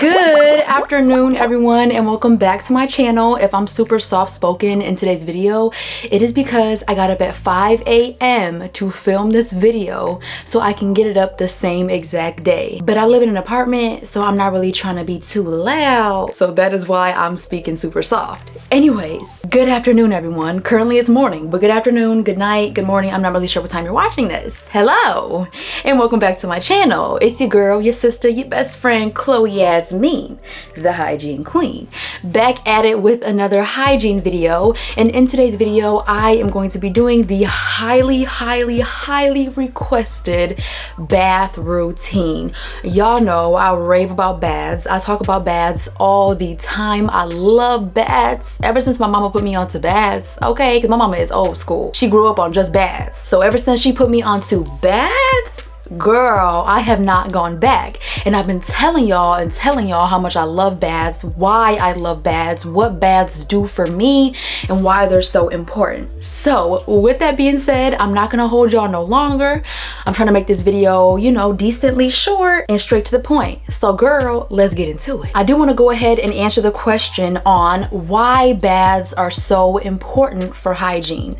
good afternoon everyone and welcome back to my channel. If i'm super soft spoken in today's video it is because i got up at 5 a.m to film this video so i can get it up the same exact day. But i live in an apartment so i'm not really trying to be too loud. So that is why i'm speaking super soft. Anyways good afternoon everyone currently it's morning but good afternoon good night good morning i'm not really sure what time you're watching this hello and welcome back to my channel it's your girl your sister your best friend chloe Yasmin, the hygiene queen. Back at it with another hygiene video. And in today's video, I am going to be doing the highly, highly, highly requested bath routine. Y'all know I rave about baths. I talk about baths all the time. I love baths. Ever since my mama put me onto baths, okay, because my mama is old school. She grew up on just baths. So ever since she put me onto baths, girl i have not gone back. And i've been telling y'all and telling y'all how much i love baths why i love baths what baths do for me and why they're so important. So with that being said i'm not gonna hold y'all no longer. I'm trying to make this video you know decently short and straight to the point. So girl let's get into it. I do want to go ahead and answer the question on why baths are so important for hygiene.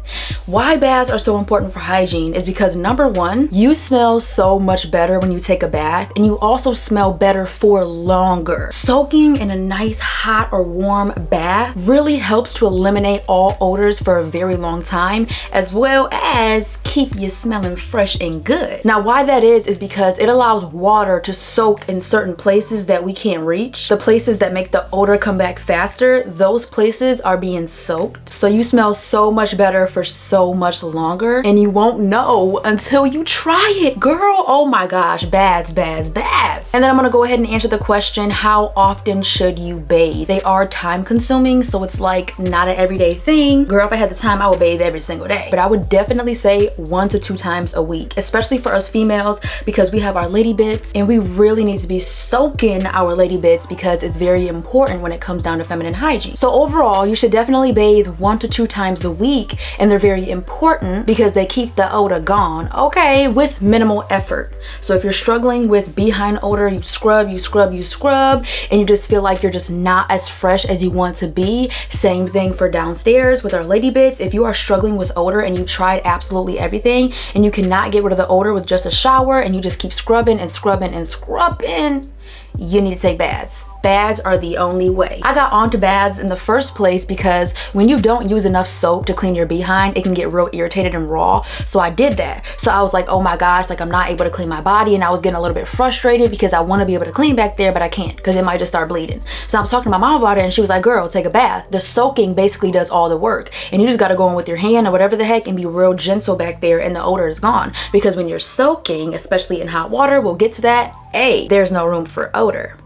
Why baths are so important for hygiene is because number one you smell so much better when you take a bath and you also smell better for longer. Soaking in a nice hot or warm bath really helps to eliminate all odors for a very long time as well as keep you smelling fresh and good. Now why that is is because it allows water to soak in certain places that we can't reach. The places that make the odor come back faster, those places are being soaked. So you smell so much better for so much longer and you won't know until you try it, girl girl oh my gosh bads bads bads. And then i'm gonna go ahead and answer the question how often should you bathe? They are time consuming so it's like not an everyday thing. Girl if i had the time i would bathe every single day. But i would definitely say one to two times a week especially for us females because we have our lady bits and we really need to be soaking our lady bits because it's very important when it comes down to feminine hygiene. So overall you should definitely bathe one to two times a week and they're very important because they keep the odor gone okay with minimal effort. So if you're struggling with behind odor, you scrub, you scrub, you scrub, and you just feel like you're just not as fresh as you want to be. Same thing for downstairs with our lady bits. If you are struggling with odor and you tried absolutely everything and you cannot get rid of the odor with just a shower and you just keep scrubbing and scrubbing and scrubbing, you need to take baths baths are the only way. I got onto baths in the first place because when you don't use enough soap to clean your behind, it can get real irritated and raw. So I did that. So I was like, oh my gosh, like I'm not able to clean my body and I was getting a little bit frustrated because I want to be able to clean back there, but I can't because it might just start bleeding. So I was talking to my mom about it and she was like, girl, take a bath. The soaking basically does all the work and you just got to go in with your hand or whatever the heck and be real gentle back there and the odor is gone. Because when you're soaking, especially in hot water, we'll get to that, A, there's no room for odor.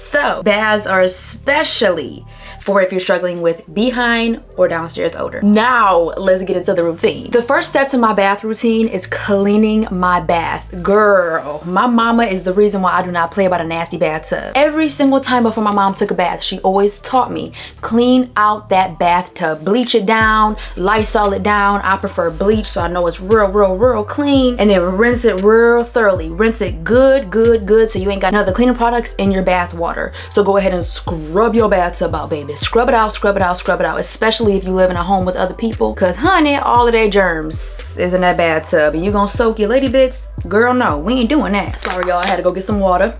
So baths are especially for if you're struggling with behind or downstairs odor. Now let's get into the routine. The first step to my bath routine is cleaning my bath. Girl, my mama is the reason why I do not play about a nasty bathtub. Every single time before my mom took a bath, she always taught me clean out that bathtub. Bleach it down, Lysol it down. I prefer bleach so I know it's real, real, real clean. And then rinse it real thoroughly. Rinse it good, good, good so you ain't got none of the cleaning products in your bath water. So go ahead and scrub your bathtub out, baby scrub it out scrub it out scrub it out especially if you live in a home with other people because honey all of their germs is in that bathtub and you gonna soak your lady bits girl no we ain't doing that sorry y'all i had to go get some water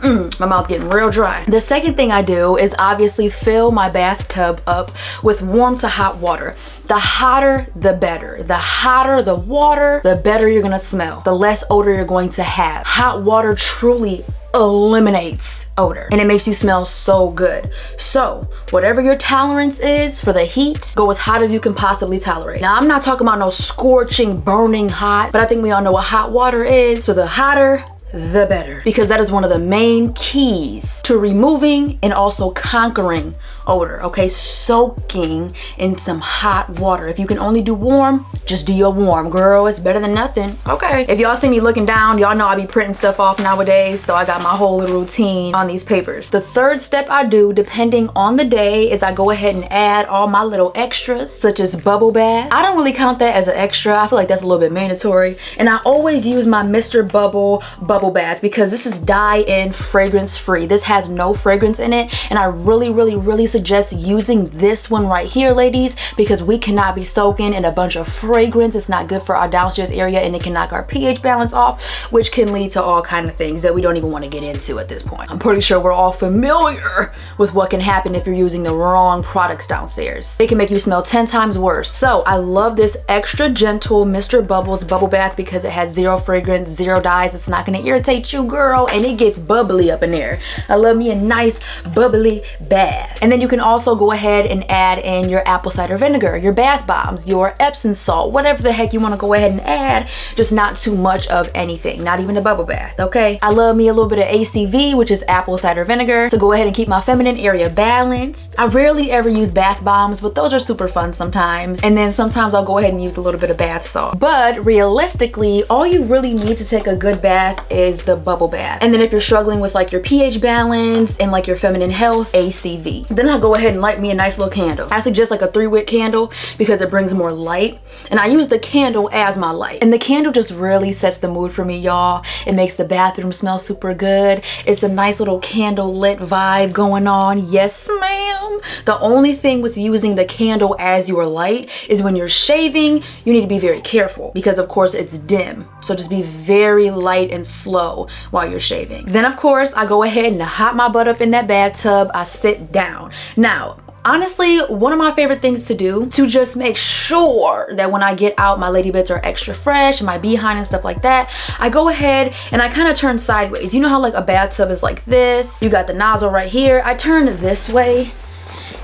Mm, my mouth getting real dry. The second thing I do is obviously fill my bathtub up with warm to hot water. The hotter, the better. The hotter the water, the better you're gonna smell. The less odor you're going to have. Hot water truly eliminates odor and it makes you smell so good. So whatever your tolerance is for the heat go as hot as you can possibly tolerate. Now i'm not talking about no scorching burning hot but i think we all know what hot water is. So the hotter the better. Because that is one of the main keys to removing and also conquering odor, okay? Soaking in some hot water. If you can only do warm, just do your warm. Girl, it's better than nothing. Okay. If y'all see me looking down, y'all know I be printing stuff off nowadays, so I got my whole little routine on these papers. The third step I do, depending on the day, is I go ahead and add all my little extras, such as bubble bath. I don't really count that as an extra. I feel like that's a little bit mandatory. And I always use my Mr. Bubble bubble bath because this is dye-in fragrance free. This has no fragrance in it. And I really, really, really suggest using this one right here, ladies, because we cannot be soaking in a bunch of fragrance. It's not good for our downstairs area and it can knock our pH balance off, which can lead to all kind of things that we don't even want to get into at this point. I'm pretty sure we're all familiar with what can happen if you're using the wrong products downstairs. They can make you smell 10 times worse. So I love this extra gentle Mr. Bubbles bubble bath because it has zero fragrance, zero dyes. It's not gonna irritate you, girl, and it gets bubbly up in there. I love me a nice bubbly bath. And then you can also go ahead and add in your apple cider vinegar, your bath bombs, your Epsom salt, whatever the heck you wanna go ahead and add, just not too much of anything, not even a bubble bath, okay? I love me a little bit of ACV, which is apple cider vinegar, to go ahead and keep my feminine area balanced. I rarely ever use bath bombs, but those are super fun sometimes. And then sometimes I'll go ahead and use a little bit of bath salt. But realistically, all you really need to take a good bath is the bubble bath. And then if you're struggling with like your pH balance and like your feminine health, ACV. Then I go ahead and light me a nice little candle. I suggest like a three wick candle because it brings more light. And I use the candle as my light. And the candle just really sets the mood for me, y'all. It makes the bathroom smell super good. It's a nice little candle lit vibe going on. Yes, ma'am. The only thing with using the candle as your light is when you're shaving, you need to be very careful because of course it's dim. So just be very light and slow while you're shaving. Then of course I go ahead and hot my butt up in that bathtub. I sit down. Now, honestly one of my favorite things to do to just make sure that when I get out my lady bits are extra fresh and my behind and stuff like that I go ahead and I kind of turn sideways. You know how like a bathtub is like this? You got the nozzle right here. I turn this way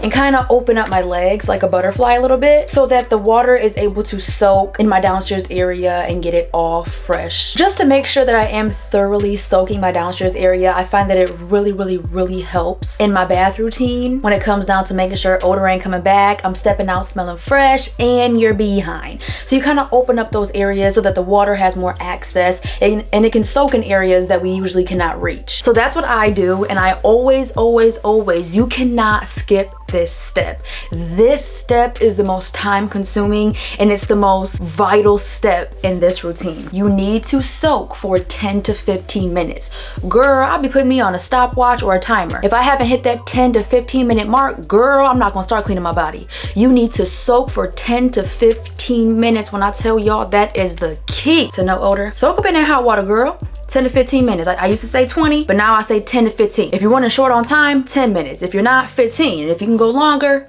and kind of open up my legs like a butterfly a little bit so that the water is able to soak in my downstairs area and get it all fresh. Just to make sure that I am thoroughly soaking my downstairs area, I find that it really, really, really helps in my bath routine when it comes down to making sure odor ain't coming back, I'm stepping out smelling fresh, and you're behind. So you kind of open up those areas so that the water has more access and, and it can soak in areas that we usually cannot reach. So that's what I do and I always, always, always, you cannot skip this step. This step is the most time consuming and it's the most vital step in this routine. You need to soak for 10 to 15 minutes. Girl, I'll be putting me on a stopwatch or a timer. If I haven't hit that 10 to 15 minute mark, girl, I'm not gonna start cleaning my body. You need to soak for 10 to 15 minutes. When I tell y'all that is the key to no odor. Soak up in that hot water, girl. 10 to 15 minutes. I, I, used to say 20, but now I say 10 to 15. If you're running short on time, 10 minutes. If you're not, 15. And if you can go longer,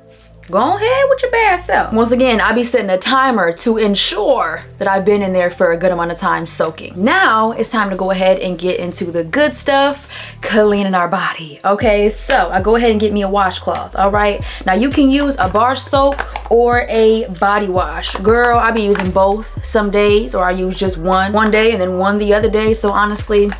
go ahead with your bad self. Once again, I be setting a timer to ensure that I've been in there for a good amount of time soaking. Now it's time to go ahead and get into the good stuff, cleaning our body. Okay, so I go ahead and get me a washcloth, all right? Now you can use a bar soap or a body wash. Girl, I be using both some days or I use just one one day and then one the other day. So honestly,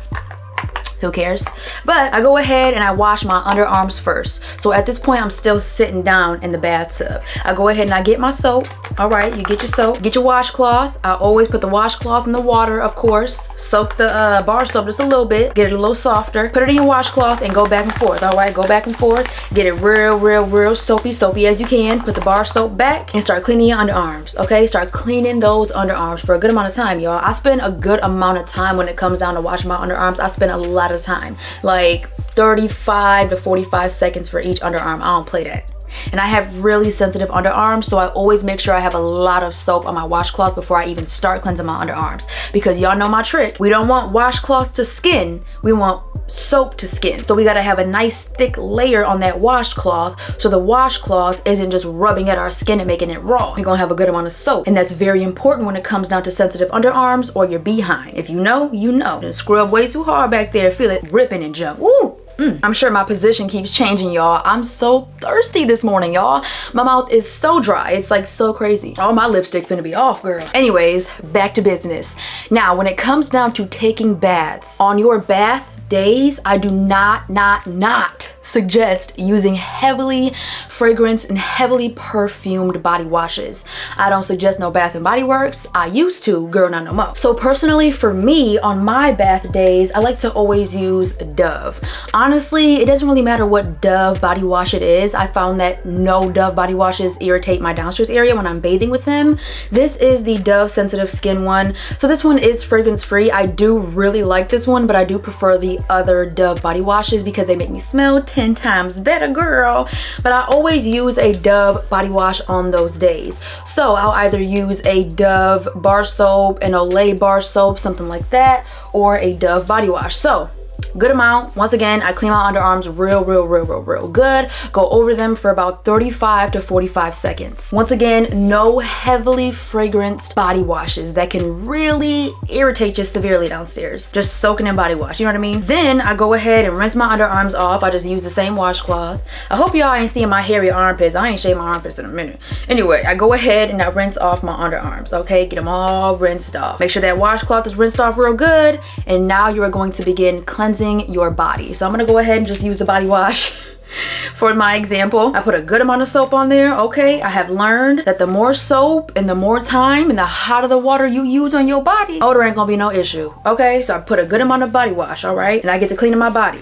who cares? But i go ahead and i wash my underarms first. So at this point i'm still sitting down in the bathtub. I go ahead and i get my soap. All right you get your soap. Get your washcloth. I always put the washcloth in the water of course. Soak the uh, bar soap just a little bit. Get it a little softer. Put it in your washcloth and go back and forth. All right go back and forth. Get it real real real soapy soapy as you can. Put the bar soap back and start cleaning your underarms okay? Start cleaning those underarms for a good amount of time y'all. I spend a good amount of time when it comes down to washing my underarms i spend a lot of time. Like 35 to 45 seconds for each underarm i don't play that and I have really sensitive underarms so I always make sure I have a lot of soap on my washcloth before I even start cleansing my underarms. Because y'all know my trick. We don't want washcloth to skin we want soap to skin. So we got to have a nice thick layer on that washcloth so the washcloth isn't just rubbing at our skin and making it raw. You're gonna have a good amount of soap. And that's very important when it comes down to sensitive underarms or your behind. If you know you know. And scrub way too hard back there. Feel it ripping and junk Ooh. Mm. I'm sure my position keeps changing, y'all. I'm so thirsty this morning, y'all. My mouth is so dry. It's like so crazy. All my lipstick finna be off, girl. Anyways, back to business. Now, when it comes down to taking baths, on your bath days, I do not, not, not suggest using heavily fragranced and heavily perfumed body washes. I don't suggest no Bath and Body Works. I used to, girl, not no more. So personally, for me, on my bath days, I like to always use Dove. Honestly, it doesn't really matter what Dove body wash it is. I found that no Dove body washes irritate my downstairs area when I'm bathing with them. This is the Dove Sensitive Skin one. So this one is fragrance free. I do really like this one, but I do prefer the other Dove body washes because they make me smell 10 times better girl. But i always use a dove body wash on those days. So i'll either use a dove bar soap an olay bar soap something like that or a dove body wash. So good amount. Once again i clean my underarms real real real real real good. Go over them for about 35 to 45 seconds. Once again no heavily fragranced body washes that can really irritate you severely downstairs. Just soaking in body wash you know what i mean? Then i go ahead and rinse my underarms off. I just use the same washcloth. I hope y'all ain't seeing my hairy armpits. I ain't shaved my armpits in a minute. Anyway i go ahead and i rinse off my underarms okay? Get them all rinsed off. Make sure that washcloth is rinsed off real good and now you are going to begin cleansing cleansing your body. So I'm gonna go ahead and just use the body wash for my example. I put a good amount of soap on there, okay? I have learned that the more soap and the more time and the hotter the water you use on your body, odor ain't gonna be no issue, okay? So I put a good amount of body wash, all right? And I get to clean my body.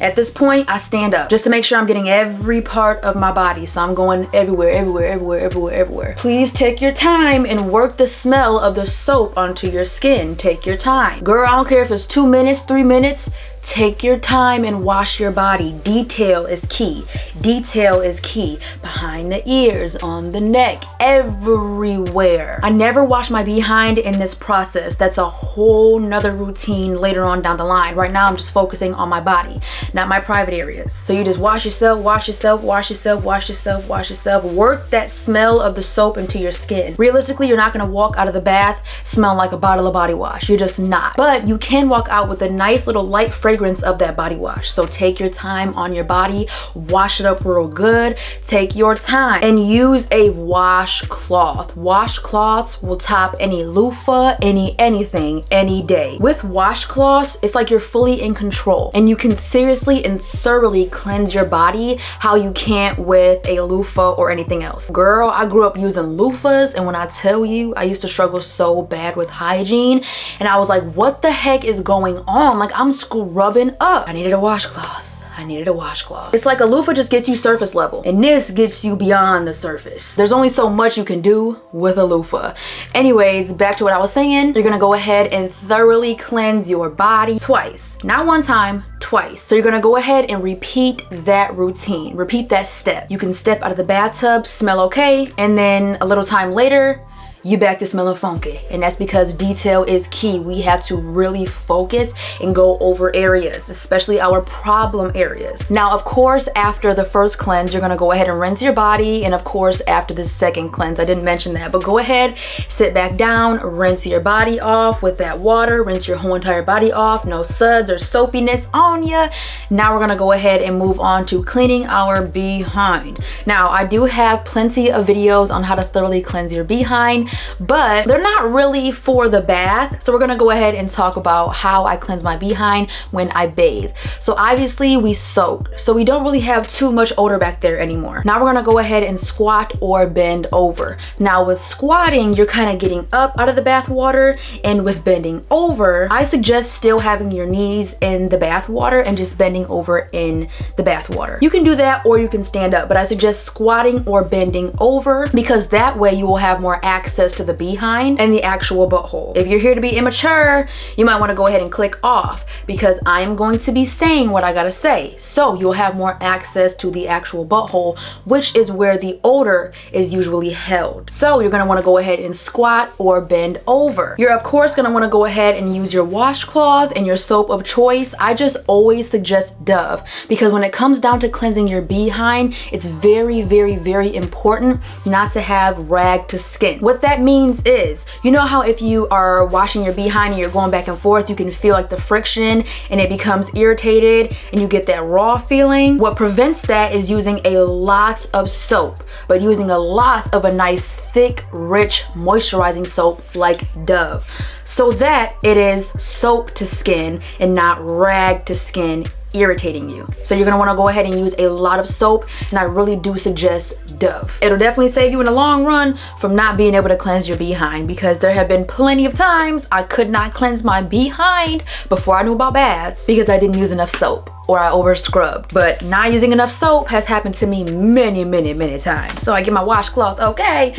At this point, I stand up just to make sure I'm getting every part of my body. So I'm going everywhere, everywhere, everywhere, everywhere, everywhere. Please take your time and work the smell of the soap onto your skin. Take your time. Girl, I don't care if it's two minutes, three minutes. Take your time and wash your body. Detail is key. Detail is key. Behind the ears, on the neck, everywhere. I never wash my behind in this process. That's a whole nother routine later on down the line. Right now, I'm just focusing on my body, not my private areas. So you just wash yourself, wash yourself, wash yourself, wash yourself, wash yourself. Work that smell of the soap into your skin. Realistically, you're not gonna walk out of the bath smelling like a bottle of body wash. You're just not. But you can walk out with a nice little light fragrance fragrance of that body wash. So take your time on your body, wash it up real good. Take your time and use a washcloth. Washcloths will top any loofah, any anything, any day. With washcloths, it's like you're fully in control and you can seriously and thoroughly cleanse your body how you can't with a loofah or anything else. Girl, I grew up using loofahs and when I tell you, I used to struggle so bad with hygiene and I was like, what the heck is going on? Like I'm scrubbing rubbing up. I needed a washcloth. I needed a washcloth. It's like a loofah just gets you surface level and this gets you beyond the surface. There's only so much you can do with a loofah. Anyways, back to what I was saying. You're gonna go ahead and thoroughly cleanse your body twice. Not one time, twice. So you're gonna go ahead and repeat that routine. Repeat that step. You can step out of the bathtub, smell okay, and then a little time later, you back to smelling funky and that's because detail is key. We have to really focus and go over areas especially our problem areas. Now of course after the first cleanse you're going to go ahead and rinse your body and of course after the second cleanse i didn't mention that but go ahead sit back down rinse your body off with that water rinse your whole entire body off no suds or soapiness on you now we're going to go ahead and move on to cleaning our behind. Now i do have plenty of videos on how to thoroughly cleanse your behind but they're not really for the bath. So we're gonna go ahead and talk about how I cleanse my behind when I bathe. So obviously we soak, so we don't really have too much odor back there anymore. Now we're gonna go ahead and squat or bend over. Now with squatting, you're kind of getting up out of the bath water and with bending over, I suggest still having your knees in the bath water and just bending over in the bath water. You can do that or you can stand up, but I suggest squatting or bending over because that way you will have more access access to the behind and the actual butthole. If you're here to be immature, you might want to go ahead and click off because I am going to be saying what I gotta say. So you'll have more access to the actual butthole, which is where the odor is usually held. So you're gonna wanna go ahead and squat or bend over. You're of course gonna wanna go ahead and use your washcloth and your soap of choice. I just always suggest Dove because when it comes down to cleansing your behind, it's very, very, very important not to have rag to skin. What that that means is, you know how if you are washing your behind and you're going back and forth, you can feel like the friction and it becomes irritated and you get that raw feeling? What prevents that is using a lot of soap, but using a lot of a nice thick, rich, moisturizing soap like Dove so that it is soap to skin and not rag to skin irritating you. So you're gonna wanna go ahead and use a lot of soap and I really do suggest Dove. It'll definitely save you in the long run from not being able to cleanse your behind because there have been plenty of times I could not cleanse my behind before I knew about baths because I didn't use enough soap or I over scrubbed. But not using enough soap has happened to me many, many, many times. So I get my washcloth, okay,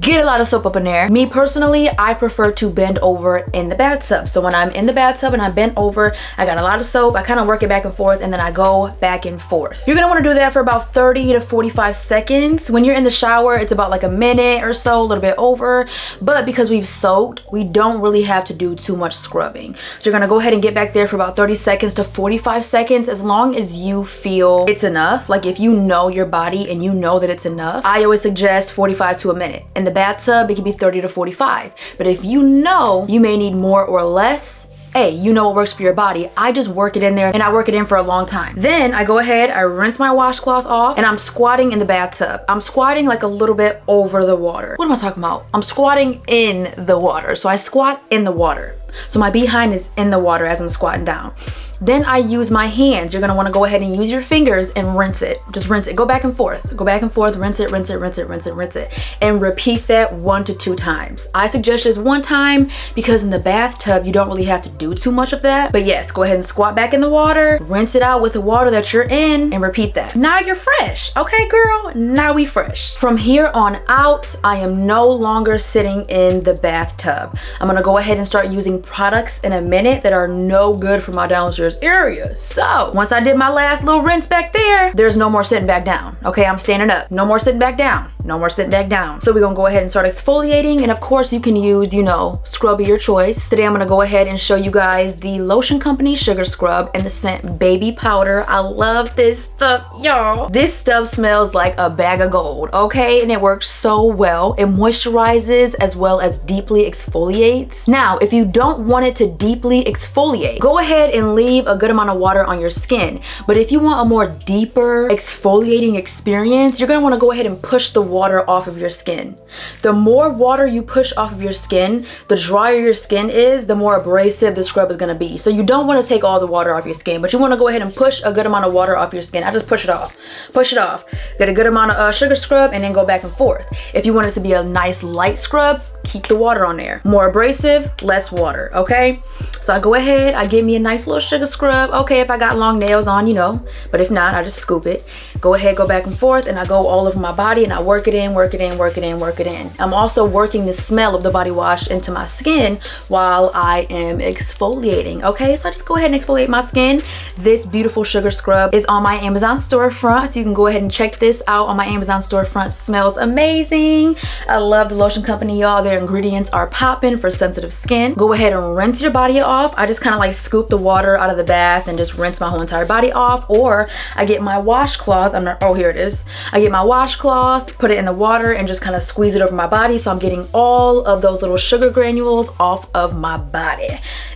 get a lot of soap up in there. Me personally, I prefer to bend over in the bathtub. So when I'm in the bathtub and I bend over, I got a lot of soap, I kind of work it back and forth and then I go back and forth. You're gonna wanna do that for about 30 to 45 seconds. When you're in the shower, it's about like a minute or so, a little bit over. But because we've soaked, we don't really have to do too much scrubbing. So you're gonna go ahead and get back there for about 30 seconds to 45 seconds seconds as long as you feel it's enough like if you know your body and you know that it's enough i always suggest 45 to a minute in the bathtub it can be 30 to 45 but if you know you may need more or less hey, you know what works for your body. I just work it in there and I work it in for a long time. Then I go ahead, I rinse my washcloth off and I'm squatting in the bathtub. I'm squatting like a little bit over the water. What am I talking about? I'm squatting in the water. So I squat in the water. So my behind is in the water as I'm squatting down. Then I use my hands. You're gonna wanna go ahead and use your fingers and rinse it. Just rinse it, go back and forth. Go back and forth, rinse it, rinse it, rinse it, rinse it, rinse it. And repeat that one to two times. I suggest just one time because in the bathtub, you don't really have to do too much of that. But yes, go ahead and squat back in the water, rinse it out with the water that you're in and repeat that. Now you're fresh, okay girl? Now we fresh. From here on out, I am no longer sitting in the bathtub. I'm gonna go ahead and start using products in a minute that are no good for my downstairs area. So once I did my last little rinse back there, there's no more sitting back down. Okay, I'm standing up. No more sitting back down. No more sitting back down. So we're gonna go ahead and start exfoliating. And of course you can use, you know, scrub of your choice. Today I'm gonna go ahead and show you guys the Lotion Company Sugar Scrub and the scent Baby Powder. I love this stuff, y'all. This stuff smells like a bag of gold, okay? And it works so well. It moisturizes as well as deeply exfoliates. Now, if you don't want it to deeply exfoliate, go ahead and leave leave a good amount of water on your skin. But if you want a more deeper exfoliating experience, you're gonna wanna go ahead and push the water off of your skin. The more water you push off of your skin, the drier your skin is, the more abrasive the scrub is gonna be. So you don't wanna take all the water off your skin, but you wanna go ahead and push a good amount of water off your skin. I just push it off, push it off. Get a good amount of uh, sugar scrub and then go back and forth. If you want it to be a nice light scrub, keep the water on there. More abrasive, less water, okay? So I go ahead, I give me a nice little sugar scrub. Okay, if I got long nails on, you know, but if not, I just scoop it. Go ahead, go back and forth, and I go all over my body and I work it in, work it in, work it in, work it in. I'm also working the smell of the body wash into my skin while I am exfoliating, okay? So I just go ahead and exfoliate my skin. This beautiful sugar scrub is on my Amazon storefront, so you can go ahead and check this out on my Amazon storefront. Smells amazing. I love the lotion company, y'all. Their ingredients are popping for sensitive skin. Go ahead and rinse your body off. I just kind of like scoop the water out of the bath and just rinse my whole entire body off. Or I get my washcloth. I'm not, oh, here it is. I get my washcloth, put it in the water and just kind of squeeze it over my body. So I'm getting all of those little sugar granules off of my body.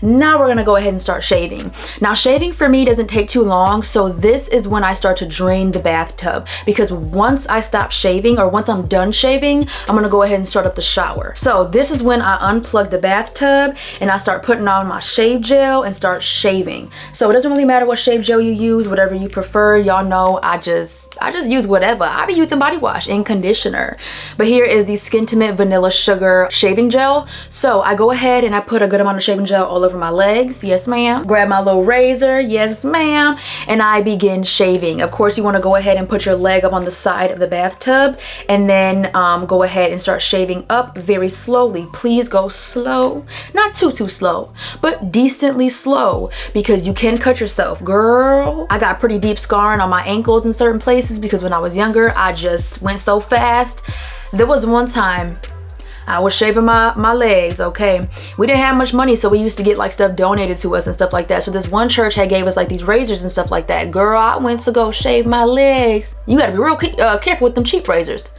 Now we're gonna go ahead and start shaving. Now shaving for me doesn't take too long. So this is when I start to drain the bathtub because once I stop shaving or once I'm done shaving, I'm gonna go ahead and start up the shower. So this is when I unplug the bathtub and I start putting on my shave gel and start shaving. So it doesn't really matter what shave gel you use, whatever you prefer. Y'all know I just is I just use whatever. I be using body wash and conditioner. But here is the Skintimate Vanilla Sugar Shaving Gel. So I go ahead and I put a good amount of shaving gel all over my legs. Yes, ma'am. Grab my little razor. Yes, ma'am. And I begin shaving. Of course, you want to go ahead and put your leg up on the side of the bathtub and then um, go ahead and start shaving up very slowly. Please go slow. Not too, too slow, but decently slow because you can cut yourself. Girl, I got pretty deep scarring on my ankles in certain places because when I was younger, I just went so fast. There was one time I was shaving my, my legs, okay? We didn't have much money, so we used to get like stuff donated to us and stuff like that. So this one church had gave us like these razors and stuff like that. Girl, I went to go shave my legs. You gotta be real uh, careful with them cheap razors.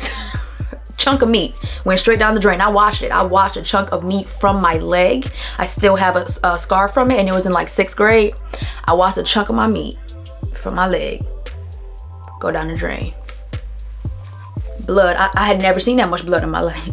chunk of meat went straight down the drain. I washed it. I washed a chunk of meat from my leg. I still have a, a scar from it and it was in like sixth grade. I washed a chunk of my meat from my leg go down the drain. Blood, I, I had never seen that much blood in my life.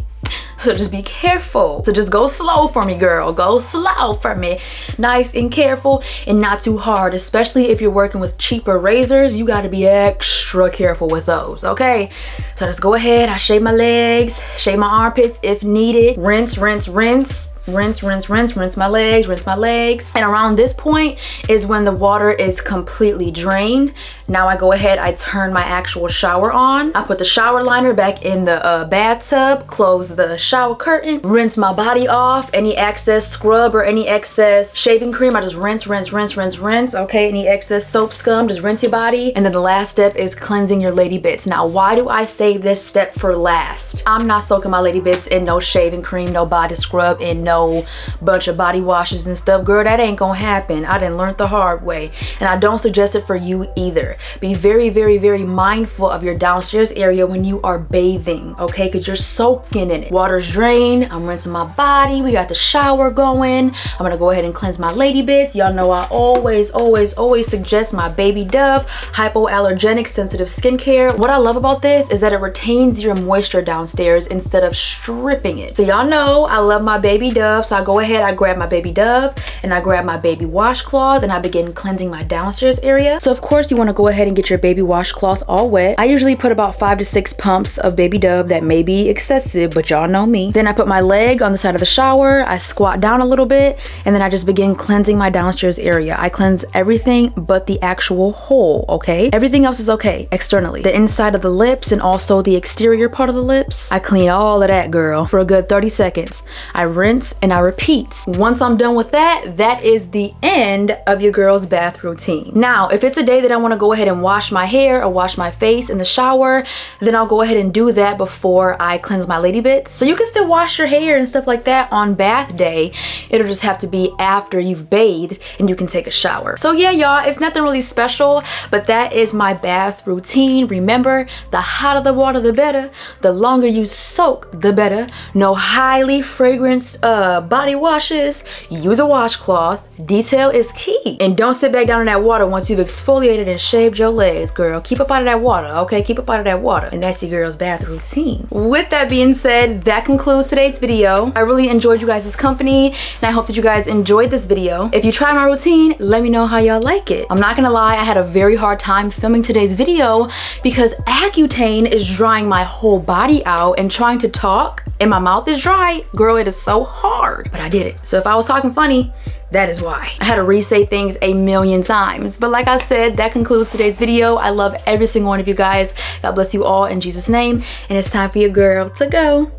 So just be careful. So just go slow for me, girl. Go slow for me. Nice and careful and not too hard, especially if you're working with cheaper razors. You gotta be extra careful with those, okay? So just go ahead. I shave my legs, shave my armpits if needed. Rinse, rinse, rinse rinse, rinse, rinse, rinse my legs, rinse my legs. And around this point is when the water is completely drained. Now I go ahead, I turn my actual shower on. I put the shower liner back in the uh, bathtub, close the shower curtain, rinse my body off. Any excess scrub or any excess shaving cream, I just rinse, rinse, rinse, rinse, rinse. Okay, any excess soap scum, just rinse your body. And then the last step is cleansing your lady bits. Now, why do I save this step for last? I'm not soaking my lady bits in no shaving cream, no body scrub, and no bunch of body washes and stuff. Girl, that ain't gonna happen. I didn't learn the hard way. And I don't suggest it for you either. Be very, very, very mindful of your downstairs area when you are bathing, okay? Because you're soaking in it. Water's drained. I'm rinsing my body. We got the shower going. I'm gonna go ahead and cleanse my lady bits. Y'all know I always, always, always suggest my Baby Dove hypoallergenic sensitive skincare. What I love about this is that it retains your moisture downstairs instead of stripping it. So y'all know I love my Baby Dove. So I go ahead, I grab my baby Dove and I grab my baby washcloth and I begin cleansing my downstairs area. So of course you wanna go ahead and get your baby washcloth all wet. I usually put about five to six pumps of baby Dove that may be excessive, but y'all know me. Then I put my leg on the side of the shower, I squat down a little bit, and then I just begin cleansing my downstairs area. I cleanse everything but the actual hole, okay? Everything else is okay externally. The inside of the lips and also the exterior part of the lips, I clean all of that, girl, for a good 30 seconds. I rinse and I repeat. Once I'm done with that, that is the end of your girl's bath routine. Now, if it's a day that I wanna go ahead and wash my hair or wash my face in the shower, then I'll go ahead and do that before I cleanse my lady bits. So you can still wash your hair and stuff like that on bath day. It'll just have to be after you've bathed and you can take a shower. So yeah, y'all, it's nothing really special, but that is my bath routine. Remember, the hotter the water, the better. The longer you soak, the better. No highly fragranced uh, body washes, use a washcloth. Detail is key. And don't sit back down in that water once you've exfoliated and shaved your legs, girl. Keep up out of that water, okay? Keep up out of that water. And that's your girl's bath routine. With that being said, that concludes today's video. I really enjoyed you guys' company, and I hope that you guys enjoyed this video. If you try my routine, let me know how y'all like it. I'm not gonna lie, I had a very hard time filming today's video because Accutane is drying my whole body out and trying to talk and my mouth is dry. Girl, it is so hard but I did it. So if I was talking funny, that is why. I had to re-say things a million times. But like I said, that concludes today's video. I love every single one of you guys. God bless you all in Jesus' name. And it's time for your girl to go.